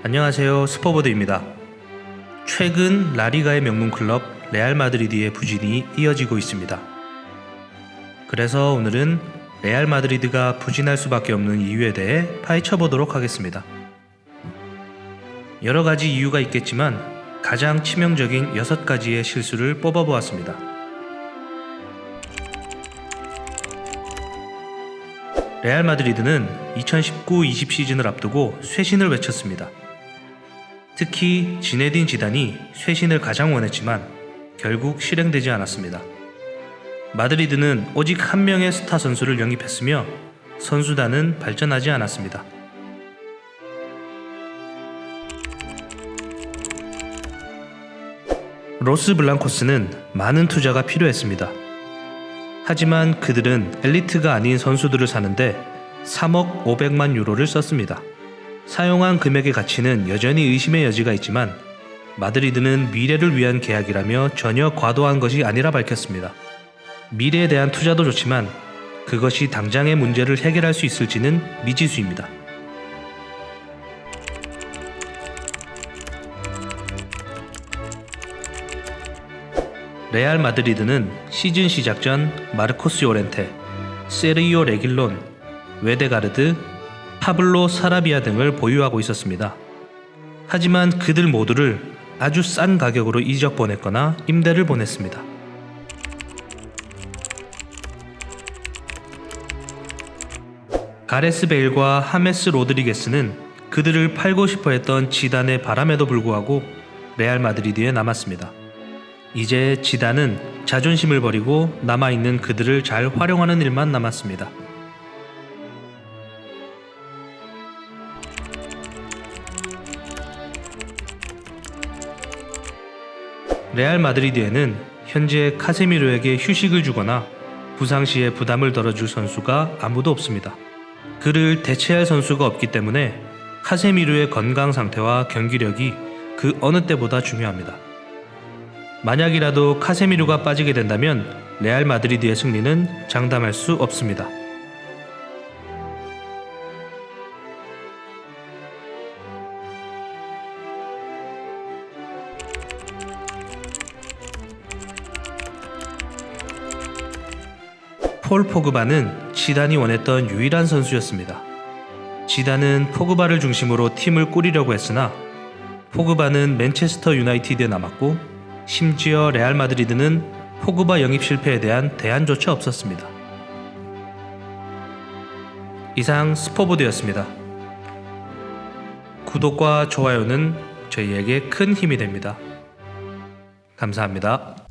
안녕하세요 스포보드입니다. 최근 라리가의 명문 클럽 레알 마드리드의 부진이 이어지고 있습니다. 그래서 오늘은 레알 마드리드가 부진할 수밖에 없는 이유에 대해 파헤쳐 보도록 하겠습니다. 여러 가지 이유가 있겠지만 가장 치명적인 6가지의 실수를 뽑아 보았습니다. 레알 마드리드는 2019-20 시즌을 앞두고 쇄신을 외쳤습니다. 특히 지네딘 지단이 쇄신을 가장 원했지만 결국 실행되지 않았습니다. 마드리드는 오직 한 명의 스타 선수를 영입했으며 선수단은 발전하지 않았습니다. 로스 블랑코스는 많은 투자가 필요했습니다. 하지만 그들은 엘리트가 아닌 선수들을 사는데 3억 500만 유로를 썼습니다. 사용한 금액의 가치는 여전히 의심의 여지가 있지만 마드리드는 미래를 위한 계약이라며 전혀 과도한 것이 아니라 밝혔습니다. 미래에 대한 투자도 좋지만 그것이 당장의 문제를 해결할 수 있을지는 미지수입니다. 레알 마드리드는 시즌 시작 전 마르코스 요렌테, 세르히오 레길론, 외데가르드, 파블로 사라비아 등을 보유하고 있었습니다. 하지만 그들 모두를 아주 싼 가격으로 이적 보냈거나 임대를 보냈습니다. 가레스 베일과 하메스 로드리게스는 그들을 팔고 싶어 했던 지단의 바람에도 불구하고 레알 마드리드에 남았습니다. 이제 지단은 자존심을 버리고 남아있는 그들을 잘 활용하는 일만 남았습니다. 레알 마드리드에는 현재 카세미로에게 휴식을 주거나 부상 시에 부담을 덜어줄 선수가 아무도 없습니다. 그를 대체할 선수가 없기 때문에 카세미로의 건강 상태와 경기력이 그 어느 때보다 중요합니다. 만약이라도 카세미루가 빠지게 된다면 레알 마드리드의 승리는 장담할 수 없습니다. 폴 포그바는 지단이 원했던 유일한 선수였습니다. 지단은 포그바를 중심으로 팀을 꾸리려고 했으나 포그바는 맨체스터 유나이티드에 남았고 심지어 레알 마드리드는 포그바 영입 실패에 대한 대안조차 없었습니다. 이상 스포보드였습니다. 구독과 좋아요는 저희에게 큰 힘이 됩니다. 감사합니다.